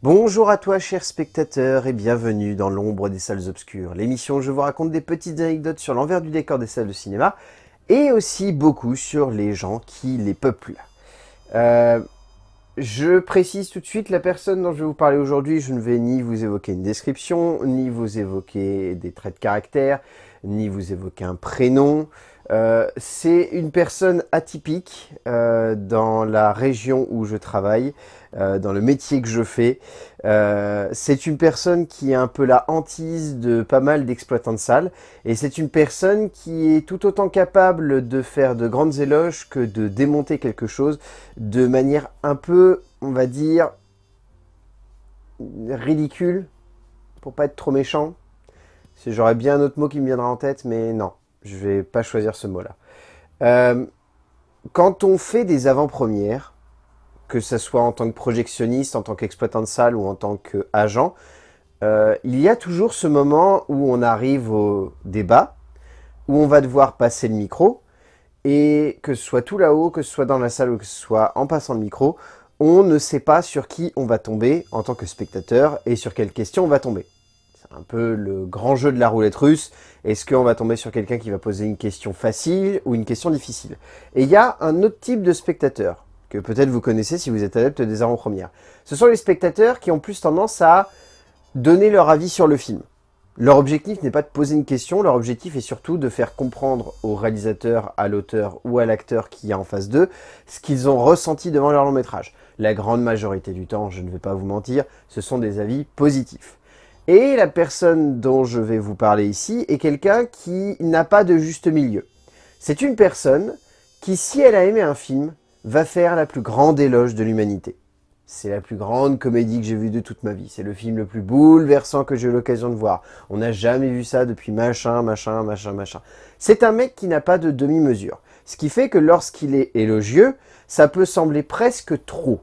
Bonjour à toi chers spectateurs et bienvenue dans l'ombre des salles obscures, l'émission où je vous raconte des petites anecdotes sur l'envers du décor des salles de cinéma et aussi beaucoup sur les gens qui les peuplent. Euh, je précise tout de suite, la personne dont je vais vous parler aujourd'hui, je ne vais ni vous évoquer une description, ni vous évoquer des traits de caractère, ni vous évoquer un prénom. Euh, c'est une personne atypique euh, dans la région où je travaille, euh, dans le métier que je fais. c'est une personne qui est un peu la hantise de pas mal d'exploitants de salles, et c'est une personne qui est tout autant capable de faire de grandes éloges que de démonter quelque chose de manière un peu, on va dire, ridicule, pour pas être trop méchant. J'aurais bien un autre mot qui me viendra en tête, mais non, je vais pas choisir ce mot-là. Euh, quand on fait des avant-premières, que ce soit en tant que projectionniste, en tant qu'exploitant de salle ou en tant qu'agent, euh, il y a toujours ce moment où on arrive au débat, où on va devoir passer le micro, et que ce soit tout là-haut, que ce soit dans la salle ou que ce soit en passant le micro, on ne sait pas sur qui on va tomber en tant que spectateur et sur quelle question on va tomber un peu le grand jeu de la roulette russe. Est-ce qu'on va tomber sur quelqu'un qui va poser une question facile ou une question difficile? Et il y a un autre type de spectateur, que peut-être vous connaissez si vous êtes adepte des avant-premières. Ce sont les spectateurs qui ont plus tendance à donner leur avis sur le film. Leur objectif n'est pas de poser une question, leur objectif est surtout de faire comprendre au réalisateur, à l'auteur ou à l'acteur qui est en face d'eux ce qu'ils ont ressenti devant leur long métrage. La grande majorité du temps, je ne vais pas vous mentir, ce sont des avis positifs. Et la personne dont je vais vous parler ici est quelqu'un qui n'a pas de juste milieu. C'est une personne qui, si elle a aimé un film, va faire la plus grande éloge de l'humanité. C'est la plus grande comédie que j'ai vue de toute ma vie. C'est le film le plus bouleversant que j'ai eu l'occasion de voir. On n'a jamais vu ça depuis machin, machin, machin, machin. C'est un mec qui n'a pas de demi-mesure. Ce qui fait que lorsqu'il est élogieux, ça peut sembler presque trop.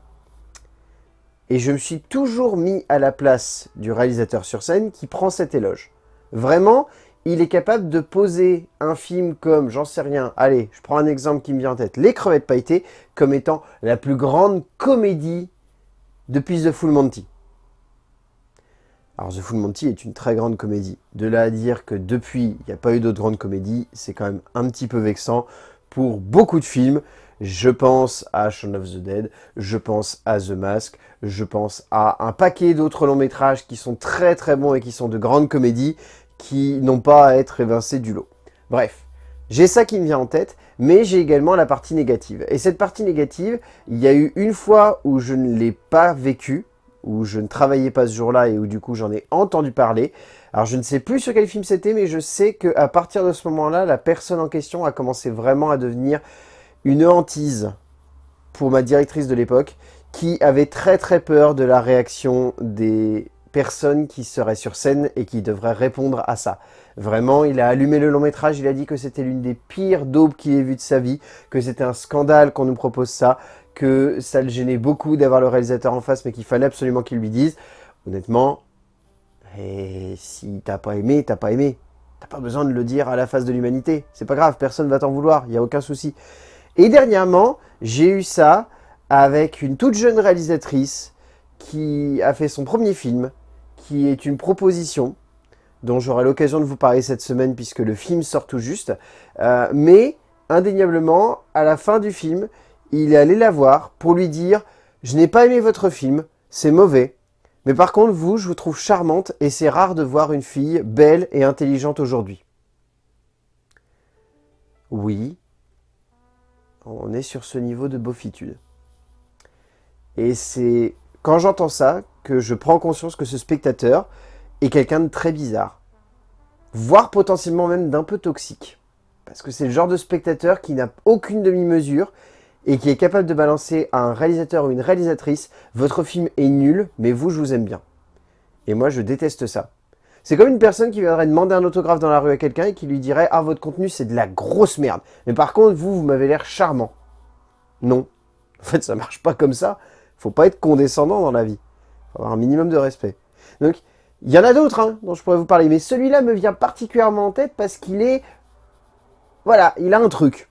Et je me suis toujours mis à la place du réalisateur sur scène qui prend cet éloge. Vraiment, il est capable de poser un film comme, j'en sais rien, allez, je prends un exemple qui me vient en tête, Les crevettes pailletées, comme étant la plus grande comédie depuis The Full Monty. Alors The Full Monty est une très grande comédie. De là à dire que depuis, il n'y a pas eu d'autres grandes comédies, c'est quand même un petit peu vexant pour beaucoup de films. Je pense à Shaun of the Dead, je pense à The Mask, je pense à un paquet d'autres longs métrages qui sont très très bons et qui sont de grandes comédies qui n'ont pas à être évincés du lot. Bref, j'ai ça qui me vient en tête, mais j'ai également la partie négative. Et cette partie négative, il y a eu une fois où je ne l'ai pas vécue, où je ne travaillais pas ce jour-là et où du coup j'en ai entendu parler. Alors je ne sais plus sur quel film c'était, mais je sais qu'à partir de ce moment-là, la personne en question a commencé vraiment à devenir une hantise pour ma directrice de l'époque qui avait très très peur de la réaction des personnes qui seraient sur scène et qui devraient répondre à ça. Vraiment, il a allumé le long métrage, il a dit que c'était l'une des pires daubes qu'il ait vues de sa vie, que c'était un scandale qu'on nous propose ça, que ça le gênait beaucoup d'avoir le réalisateur en face, mais qu'il fallait absolument qu'il lui dise. Honnêtement, eh, si t'as pas aimé, t'as pas aimé. T'as pas besoin de le dire à la face de l'humanité. C'est pas grave, personne va t'en vouloir, il n'y a aucun souci. Et dernièrement, j'ai eu ça avec une toute jeune réalisatrice qui a fait son premier film, qui est une proposition dont j'aurai l'occasion de vous parler cette semaine puisque le film sort tout juste. Euh, mais indéniablement, à la fin du film, il est allé la voir pour lui dire « Je n'ai pas aimé votre film, c'est mauvais. Mais par contre, vous, je vous trouve charmante et c'est rare de voir une fille belle et intelligente aujourd'hui. » Oui, on est sur ce niveau de beaufitude. Et c'est quand j'entends ça que je prends conscience que ce spectateur est quelqu'un de très bizarre. Voire potentiellement même d'un peu toxique. Parce que c'est le genre de spectateur qui n'a aucune demi-mesure et qui est capable de balancer à un réalisateur ou une réalisatrice « Votre film est nul, mais vous, je vous aime bien ». Et moi, je déteste ça. C'est comme une personne qui viendrait demander un autographe dans la rue à quelqu'un et qui lui dirait « Ah, votre contenu, c'est de la grosse merde. Mais par contre, vous, vous m'avez l'air charmant. » Non. En fait, ça marche pas comme ça. Faut pas être condescendant dans la vie. Faut avoir un minimum de respect. Donc, il y en a d'autres hein, dont je pourrais vous parler. Mais celui-là me vient particulièrement en tête parce qu'il est... Voilà, il a un truc.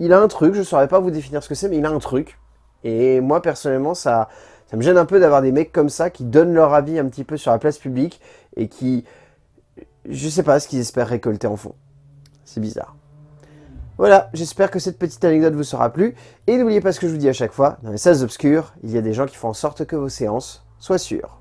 Il a un truc, je saurais pas vous définir ce que c'est, mais il a un truc. Et moi, personnellement, ça, Ça me gêne un peu d'avoir des mecs comme ça qui donnent leur avis un petit peu sur la place publique et qui... Je sais pas ce qu'ils espèrent récolter en fond. C'est bizarre. Voilà, j'espère que cette petite anecdote vous sera plu. Et n'oubliez pas ce que je vous dis à chaque fois, dans les salles obscures, il y a des gens qui font en sorte que vos séances soient sûres.